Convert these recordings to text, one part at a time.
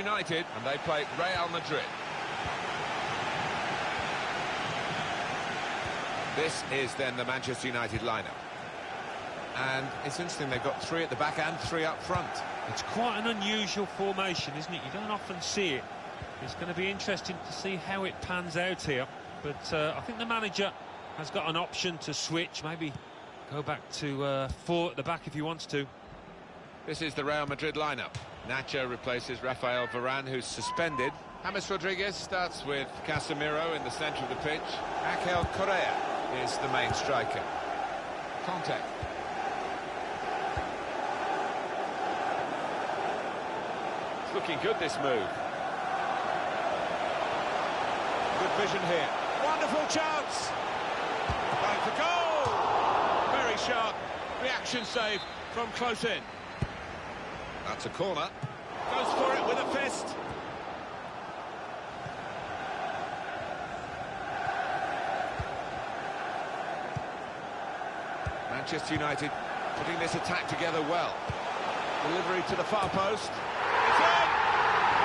United, and they play Real Madrid. This is then the Manchester United lineup. And it's interesting, they've got three at the back and three up front. It's quite an unusual formation, isn't it? You don't often see it. It's going to be interesting to see how it pans out here. But uh, I think the manager has got an option to switch, maybe go back to uh, four at the back if he wants to. This is the Real Madrid lineup. Nacho replaces Rafael Varane, who's suspended. James Rodriguez starts with Casemiro in the centre of the pitch. Angel Correa is the main striker. Kanté. It's looking good, this move. Good vision here. Wonderful chance! Going for goal! Very sharp. Reaction save from close in. That's a corner. Goes for it with a fist. Manchester United putting this attack together well. Delivery to the far post. It's in!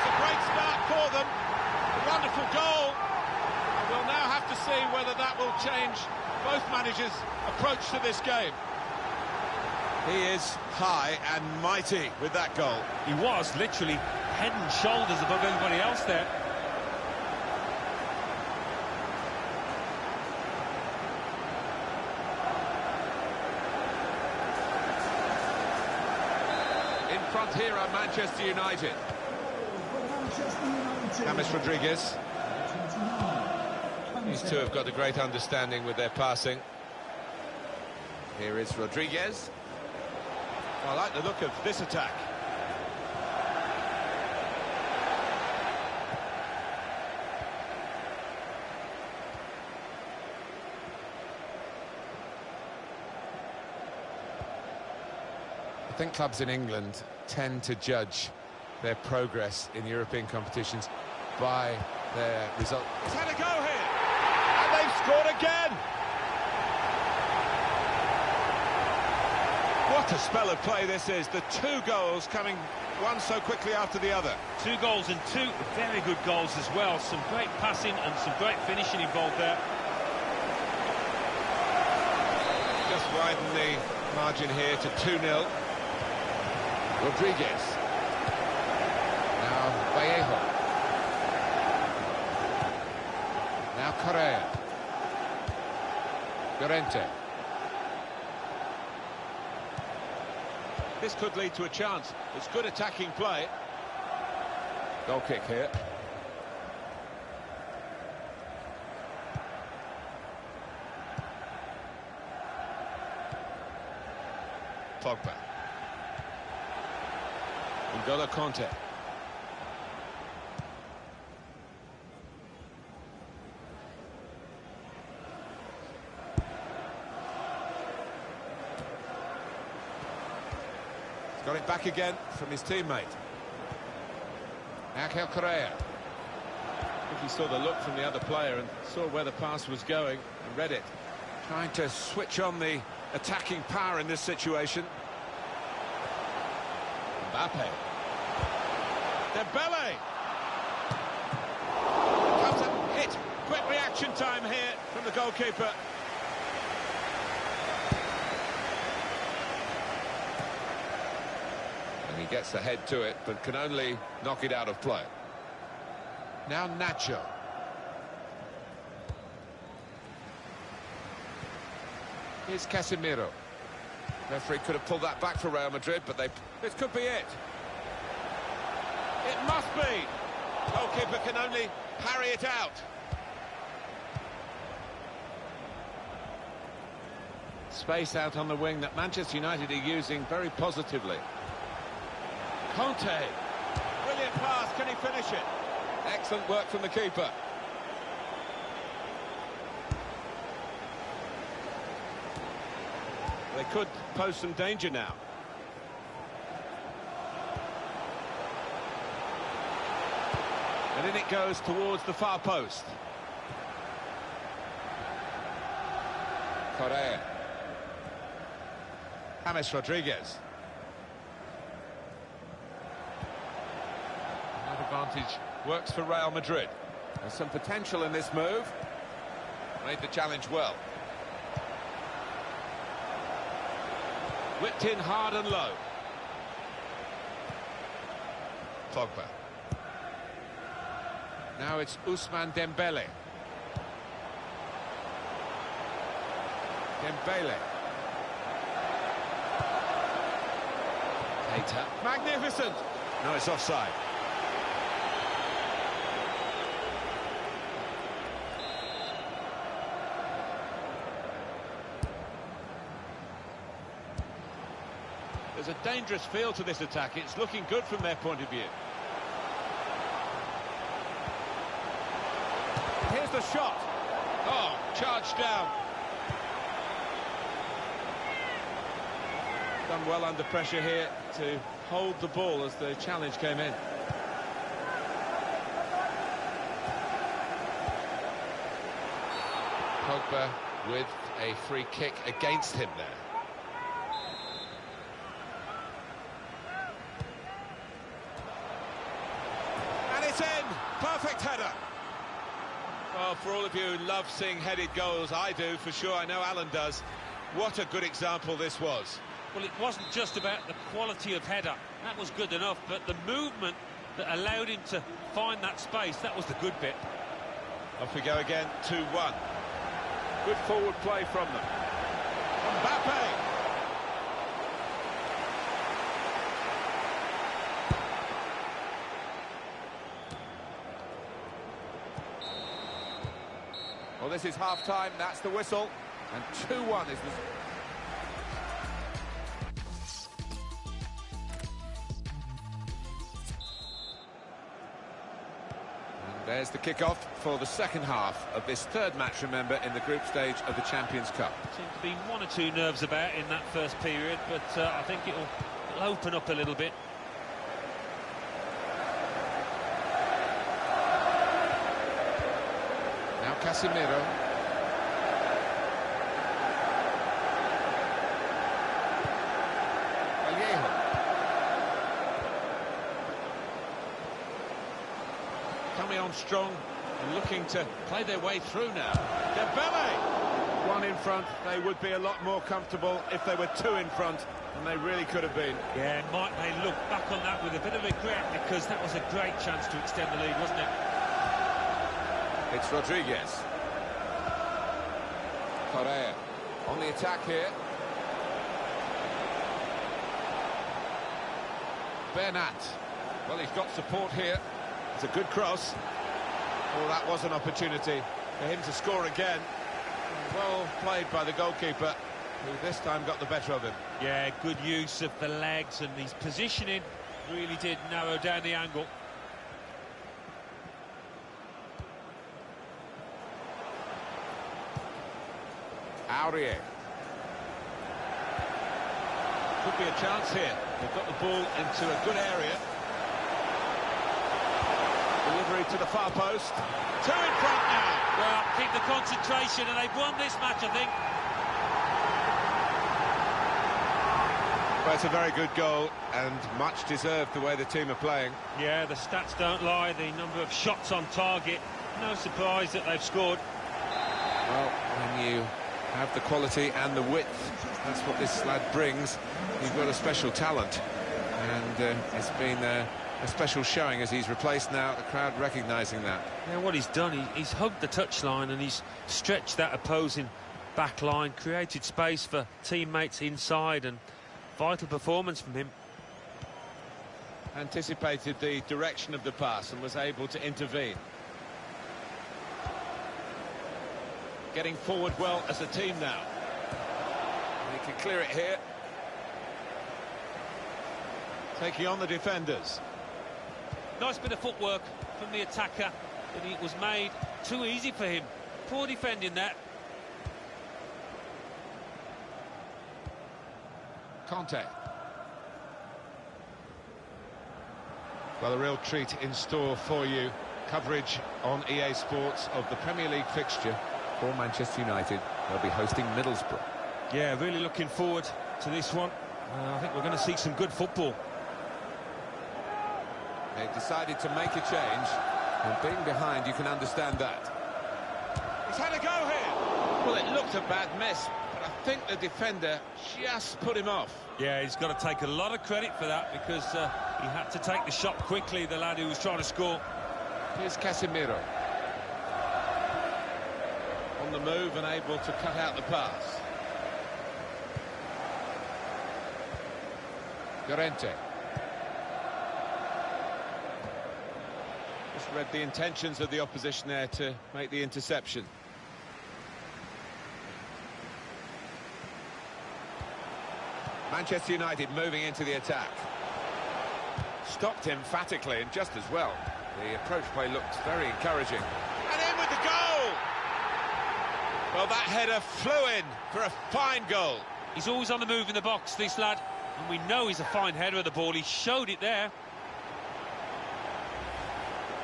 It's a great start for them. A wonderful goal. And we'll now have to see whether that will change both managers' approach to this game. He is high and mighty with that goal. He was literally head and shoulders above everybody else there. In front here are Manchester United. James Rodriguez. These two have got a great understanding with their passing. Here is Rodriguez. I like the look of this attack. I think clubs in England tend to judge their progress in European competitions by their result. He's had a go here, and they've scored again. What a spell of play this is. The two goals coming one so quickly after the other. Two goals and two very good goals as well. Some great passing and some great finishing involved there. Just widen the margin here to 2-0. Rodriguez. Now Vallejo. Now Correa. Llorente. This could lead to a chance. It's good attacking play. Goal kick here. Pogba. N'Golo Kanté. It back again from his teammate. Angel Correa. I think he saw the look from the other player and saw where the pass was going and read it. Trying to switch on the attacking power in this situation. Mbappe. Dembele. Comes a hit. Quick reaction time here from the goalkeeper. And he gets the head to it, but can only knock it out of play. Now Nacho. Here's Casemiro. Referee could have pulled that back for Real Madrid, but they... This could be it. It must be. Goalkeeper can only parry it out. Space out on the wing that Manchester United are using very positively. Kanté. Brilliant pass. Can he finish it? Excellent work from the keeper. They could pose some danger now. And in it goes towards the far post. Correa. James Rodriguez. Advantage works for Real Madrid. There's some potential in this move. Made the challenge well. Whipped in hard and low. Pogba. Now it's Ousmane Dembele. Dembele. Keita. Magnificent! No, it's offside. There's a dangerous feel to this attack. It's looking good from their point of view. Here's the shot. Oh, charged down. Done well under pressure here to hold the ball as the challenge came in. Pogba with a free kick against him there. And it's in! Perfect header! Well, for all of you who love seeing headed goals, I do, for sure, I know Alan does. What a good example this was. Well, it wasn't just about the quality of header. That was good enough, but the movement that allowed him to find that space, that was the good bit. Off we go again, 2-1. Good forward play from them. Mbappe! This is half-time, that's the whistle. And 2-1 is the... There's the kick-off for the second half of this third match, remember, in the group stage of the Champions Cup. Seemed to be one or two nerves about in that first period, but uh, I think it'll, it'll open up a little bit. Now Casemiro. Vallejo. Coming on strong and looking to play their way through now. Dembele! One in front, they would be a lot more comfortable if they were two in front, and they really could have been. Yeah, might they look back on that with a bit of regret because that was a great chance to extend the lead, wasn't it? It's Rodriguez. Correa on the attack here. Bernat. Well, he's got support here. It's a good cross. Oh, that was an opportunity for him to score again. Well played by the goalkeeper, who this time got the better of him. Yeah, good use of the legs and his positioning really did narrow down the angle. Aurier. Could be a chance here. They've got the ball into a good area. Delivery to the far post. Two in front now. Well, keep the concentration and they've won this match, I think. Well, it's a very good goal and much deserved the way the team are playing. Yeah, the stats don't lie. The number of shots on target. No surprise that they've scored. Well, when you have the quality and the width, that's what this lad brings. He's got a special talent. And uh, it's been uh, a special showing as he's replaced now, the crowd recognising that. Yeah, what he's done, he, he's hugged the touchline and he's stretched that opposing back line, created space for teammates inside and vital performance from him. Anticipated the direction of the pass and was able to intervene. Getting forward well as a team now. And he can clear it here. Taking on the defenders. Nice bit of footwork from the attacker, but it was made too easy for him. Poor defending that. Kanté. Well, a real treat in store for you. Coverage on EA Sports of the Premier League fixture for Manchester United. They'll be hosting Middlesbrough. Yeah, really looking forward to this one. Uh, I think we're going to see some good football. They've decided to make a change, and being behind, you can understand that. He's had a go here. Well, it looked a bad miss, but I think the defender just put him off. Yeah, he's got to take a lot of credit for that because uh, he had to take the shot quickly, the lad who was trying to score. Here's Casemiro. The move and able to cut out the pass. Llorente. Just read the intentions of the opposition there to make the interception. Manchester United moving into the attack. Stopped emphatically and just as well. The approach play looked very encouraging. And in with the goal! Well, that header flew in for a fine goal. He's always on the move in the box, this lad. And we know he's a fine header of the ball. He showed it there.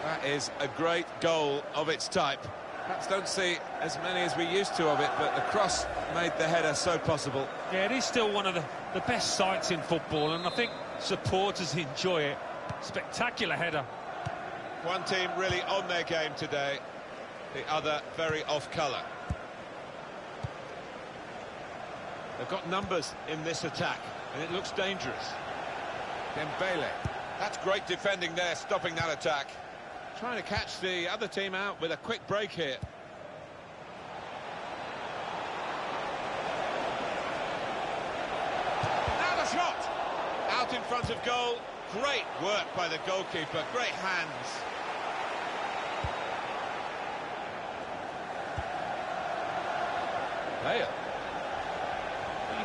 That is a great goal of its type. Perhaps don't see as many as we used to of it, but the cross made the header so possible. Yeah, it is still one of the, the best sights in football, and I think supporters enjoy it. Spectacular header. One team really on their game today, the other very off-colour. They've got numbers in this attack, and it looks dangerous. Dembele. That's great defending there, stopping that attack. Trying to catch the other team out with a quick break here. Now the shot! Out in front of goal. Great work by the goalkeeper. Great hands. Bale.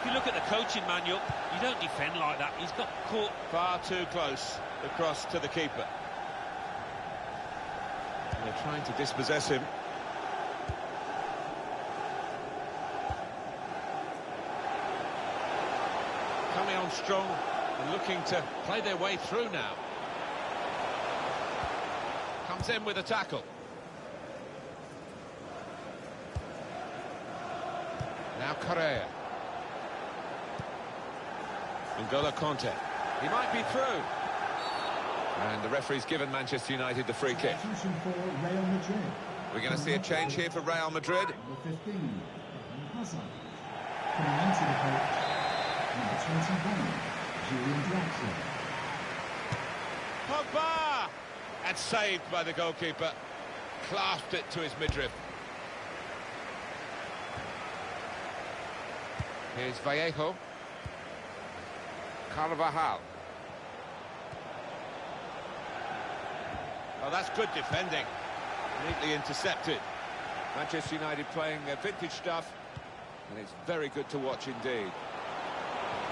If you look at the coaching manual, you don't defend like that. He's got caught Far too close across to the keeper. They're trying to dispossess him. Coming on strong and looking to play their way through now. Comes in with a tackle. Now Correa. N'Golo Kanté. He might be through. And the referee's given Manchester United the free kick. We're going to see a change here for Real Madrid. 15, Hazard. Coming into the coach, number 21, Julian Draxler. Pogba! And saved by the goalkeeper. Clasped it to his midriff. Here's Vallejo. Carvajal. Oh, that's good defending. Neatly intercepted. Manchester United playing their vintage stuff, and it's very good to watch indeed.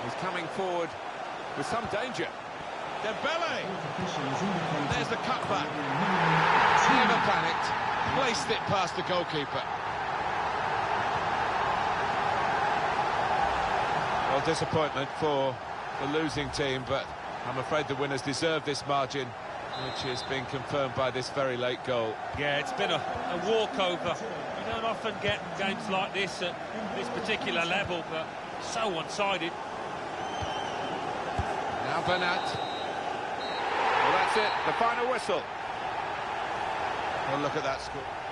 He's coming forward with some danger. Dembele! Fourth official has indicated There's the cutback. there will be a minimum He never panicked. Placed it past the goalkeeper. Well, disappointment for the losing team, but I'm afraid the winners deserve this margin, which has been confirmed by this very late goal. Yeah, it's been a, a walkover. You don't often get games like this at this particular level, but so one-sided. Now Bernat. Well, that's it. The final whistle. Well, look at that score.